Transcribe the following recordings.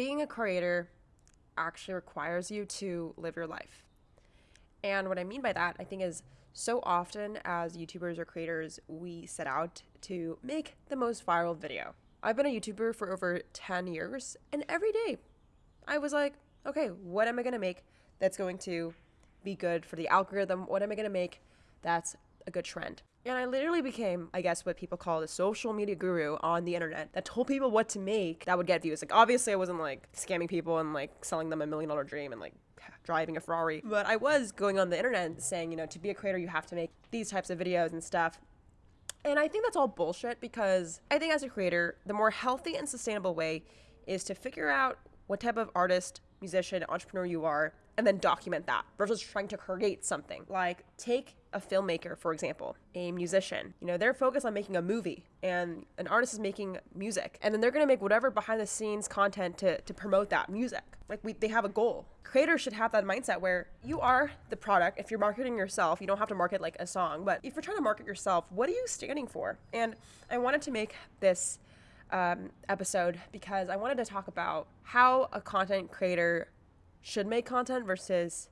being a creator actually requires you to live your life. And what I mean by that, I think, is so often as YouTubers or creators, we set out to make the most viral video. I've been a YouTuber for over 10 years, and every day I was like, okay, what am I gonna make that's going to be good for the algorithm? What am I gonna make that's a good trend? And I literally became, I guess, what people call the social media guru on the internet that told people what to make that would get views. Like, obviously, I wasn't like scamming people and like selling them a million dollar dream and like driving a Ferrari, but I was going on the internet saying, you know, to be a creator, you have to make these types of videos and stuff. And I think that's all bullshit because I think as a creator, the more healthy and sustainable way is to figure out what type of artist, musician, entrepreneur you are and then document that versus trying to create something. Like take a filmmaker, for example, a musician. You know, they're focused on making a movie and an artist is making music. And then they're gonna make whatever behind the scenes content to, to promote that music. Like we they have a goal. Creators should have that mindset where you are the product. If you're marketing yourself, you don't have to market like a song, but if you're trying to market yourself, what are you standing for? And I wanted to make this um, episode because I wanted to talk about how a content creator should make content versus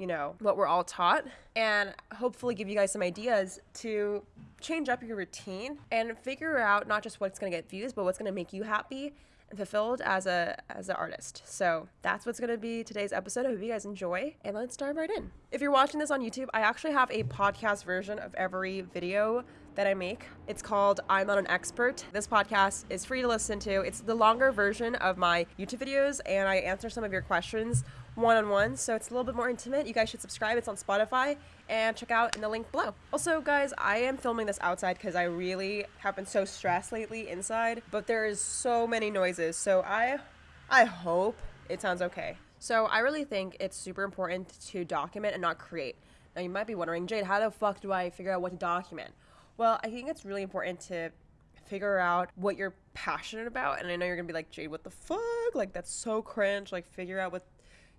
you know what we're all taught and hopefully give you guys some ideas to change up your routine and figure out not just what's going to get views but what's going to make you happy and fulfilled as a as an artist so that's what's going to be today's episode i hope you guys enjoy and let's dive right in if you're watching this on youtube i actually have a podcast version of every video that I make. It's called I'm Not an Expert. This podcast is free to listen to. It's the longer version of my YouTube videos, and I answer some of your questions one on one, so it's a little bit more intimate. You guys should subscribe. It's on Spotify and check out in the link below. Also, guys, I am filming this outside because I really have been so stressed lately inside, but there is so many noises, so I I hope it sounds okay. So I really think it's super important to document and not create. Now you might be wondering, Jade, how the fuck do I figure out what to document? Well, I think it's really important to figure out what you're passionate about. And I know you're gonna be like, Jade, what the fuck? Like that's so cringe. Like figure out what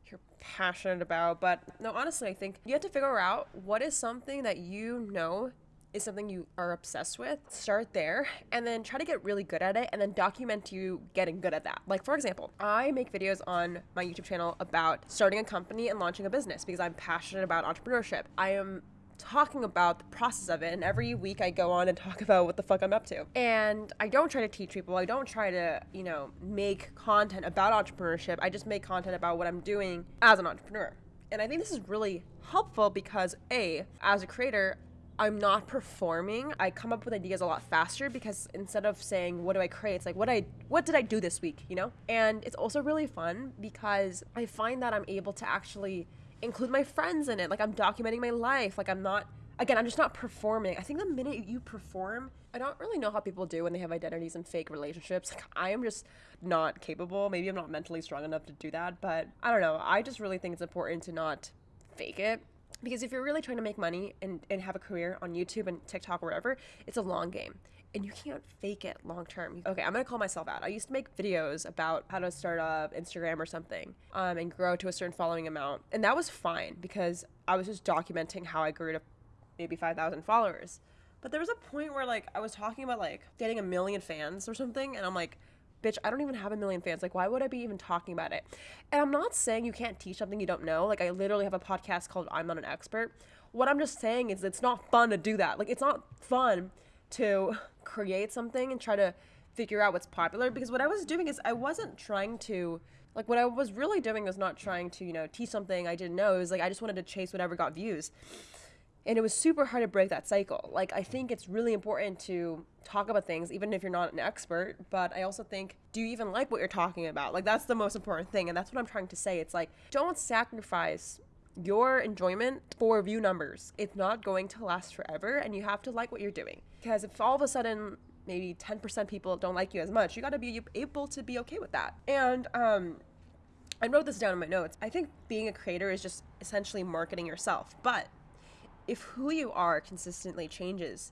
you're passionate about. But no, honestly, I think you have to figure out what is something that you know is something you are obsessed with, start there and then try to get really good at it and then document you getting good at that. Like, for example, I make videos on my YouTube channel about starting a company and launching a business because I'm passionate about entrepreneurship. I am talking about the process of it. And every week I go on and talk about what the fuck I'm up to. And I don't try to teach people. I don't try to, you know, make content about entrepreneurship. I just make content about what I'm doing as an entrepreneur. And I think this is really helpful because A, as a creator, I'm not performing. I come up with ideas a lot faster because instead of saying what do I create, it's like what I what did I do this week, you know? And it's also really fun because I find that I'm able to actually include my friends in it. Like I'm documenting my life. Like I'm not again, I'm just not performing. I think the minute you perform, I don't really know how people do when they have identities and fake relationships. Like I am just not capable. Maybe I'm not mentally strong enough to do that, but I don't know. I just really think it's important to not fake it. Because if you're really trying to make money and, and have a career on YouTube and TikTok or wherever, it's a long game and you can't fake it long term. Okay, I'm gonna call myself out. I used to make videos about how to start up Instagram or something um, and grow to a certain following amount. And that was fine because I was just documenting how I grew to maybe 5,000 followers. But there was a point where like I was talking about like getting a million fans or something, and I'm like, bitch, I don't even have a million fans. Like, why would I be even talking about it? And I'm not saying you can't teach something you don't know. Like, I literally have a podcast called I'm Not an Expert. What I'm just saying is it's not fun to do that. Like, it's not fun to create something and try to figure out what's popular because what I was doing is I wasn't trying to like what I was really doing was not trying to, you know, teach something I didn't know. It was like I just wanted to chase whatever got views. And it was super hard to break that cycle. Like I think it's really important to talk about things even if you're not an expert, but I also think do you even like what you're talking about? Like that's the most important thing and that's what I'm trying to say. It's like don't sacrifice your enjoyment for view numbers. It's not going to last forever, and you have to like what you're doing. Because if all of a sudden maybe 10% people don't like you as much, you got to be able to be okay with that. And um, I wrote this down in my notes. I think being a creator is just essentially marketing yourself. But if who you are consistently changes,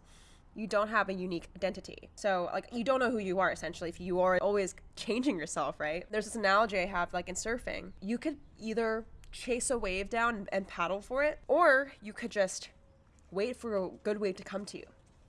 you don't have a unique identity. So, like, you don't know who you are essentially if you are always changing yourself, right? There's this analogy I have, like, in surfing. You could either chase a wave down and paddle for it, or you could just wait for a good wave to come to you.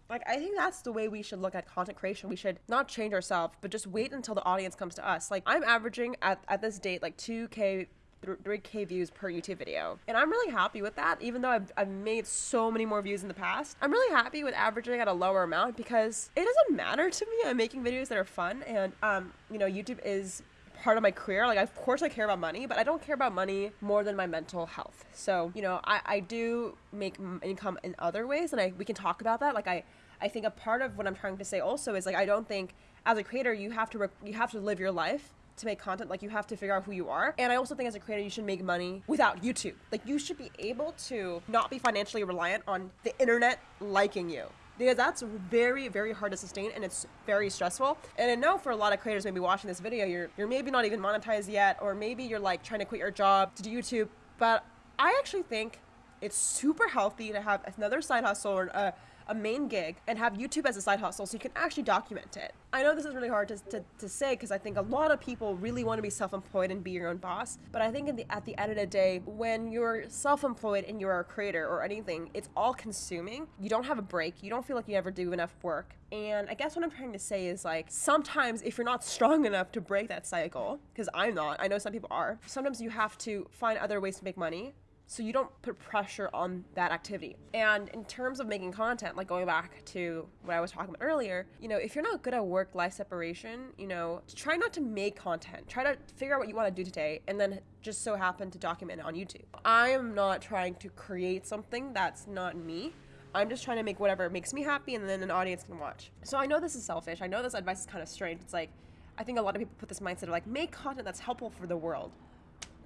Like, I think that's the way we should look at content creation. We should not change ourselves, but just wait until the audience comes to us. Like, I'm averaging at, at this date like 2K 3k views per youtube video and i'm really happy with that even though I've, I've made so many more views in the past i'm really happy with averaging at a lower amount because it doesn't matter to me i'm making videos that are fun and um you know youtube is part of my career. Like, of course, I care about money, but I don't care about money more than my mental health. So, you know, I, I do make income in other ways, and I we can talk about that. Like, I I think a part of what I'm trying to say also is like I don't think as a creator you have to re- you have to live your life to make content like you have to figure out who you are and i also think as a creator you should make money without youtube like you should be able to not be financially reliant on the internet liking you because that's very very hard to sustain and it's very stressful. And i know for a lot of creators maybe watching this video you're you're maybe not even monetized yet or maybe you're like trying to quit your job to do youtube but i actually think it's super healthy to have another side hustle or a a main gig and have YouTube as a side hustle so you can actually document it. I know this is really hard to, to, to say because I think a lot of people really want to be self employed and be your own boss. But I think the, at the end of the day, when you're self employed and you're a creator or anything, it's all consuming. You don't have a break. You don't feel like you ever do enough work. And I guess what I'm trying to say is like sometimes if you're not strong enough to break that cycle, because I'm not, I know some people are, sometimes you have to find other ways to make money so you don't put pressure on that activity. And in terms of making content, like going back to what I was talking about earlier, you know, if you're not good at work life separation, you know, try not to make content. Try to figure out what you want to do today and then just so happen to document it on YouTube. I am not trying to create something that's not me. I'm just trying to make whatever makes me happy and then an audience can watch. So I know this is selfish. I know this advice is kind of strange. It's like I think a lot of people put this mindset of like make content that's helpful for the world.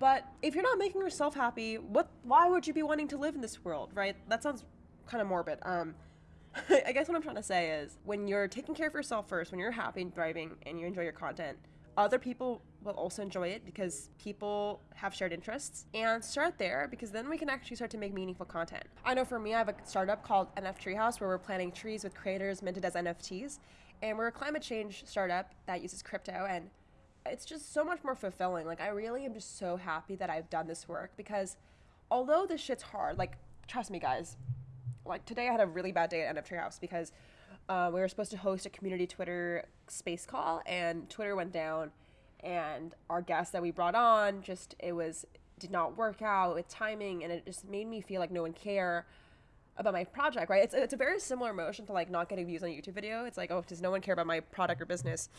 But if you're not making yourself happy, what? Why would you be wanting to live in this world, right? That sounds kind of morbid. Um, I guess what I'm trying to say is when you're taking care of yourself first, when you're happy and thriving and you enjoy your content, other people will also enjoy it because people have shared interests and start there because then we can actually start to make meaningful content. I know for me, I have a startup called NF Treehouse where we're planting trees with creators minted as NFTs. And we're a climate change startup that uses crypto and it's just so much more fulfilling. Like I really am just so happy that I've done this work because although this shit's hard, like trust me guys, like today I had a really bad day at NF Treehouse because uh, we were supposed to host a community Twitter space call and Twitter went down and our guest that we brought on just it was did not work out with timing and it just made me feel like no one care about my project right? It's, it's a very similar emotion to like not getting views on a youtube video. It's like oh does no one care about my product or business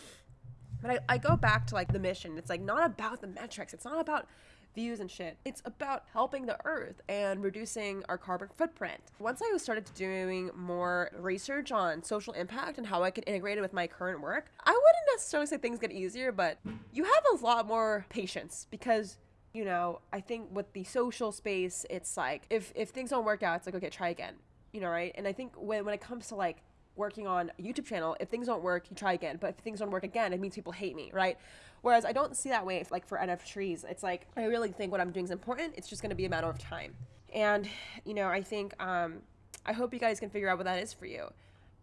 but I, I go back to like the mission. It's like not about the metrics. It's not about views and shit. It's about helping the earth and reducing our carbon footprint. Once I started doing more research on social impact and how I could integrate it with my current work, I wouldn't necessarily say things get easier, but you have a lot more patience because you know, I think with the social space, it's like if if things don't work out, it's like okay, try again. You know, right? And I think when when it comes to like working on a YouTube channel, if things don't work, you try again. But if things don't work again, it means people hate me, right? Whereas I don't see that way like for NF trees. It's like I really think what I'm doing is important. It's just going to be a matter of time. And you know, I think um, I hope you guys can figure out what that is for you,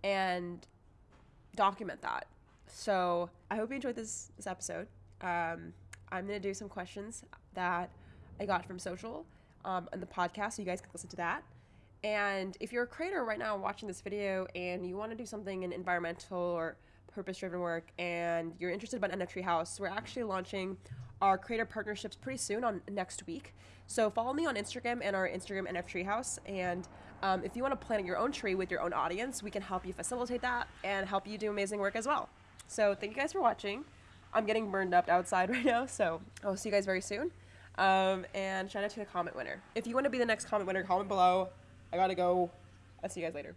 and document that. So I hope you enjoyed this this episode. Um, I'm gonna do some questions that I got from social um, on the podcast, so you guys can listen to that. And if you're a creator right now watching this video and you want to do something in environmental or purpose driven work and you're interested about NF Treehouse, we're actually launching our creator partnerships pretty soon on next week. So follow me on Instagram and our Instagram NF Treehouse. And um, if you want to plant your own tree with your own audience, we can help you facilitate that and help you do amazing work as well. So thank you guys for watching. I'm getting burned up outside right now, so I'll see you guys very soon. Um, and shout out to the comment winner. If you want to be the next comment winner, comment below. I gotta go. I'll see you guys later.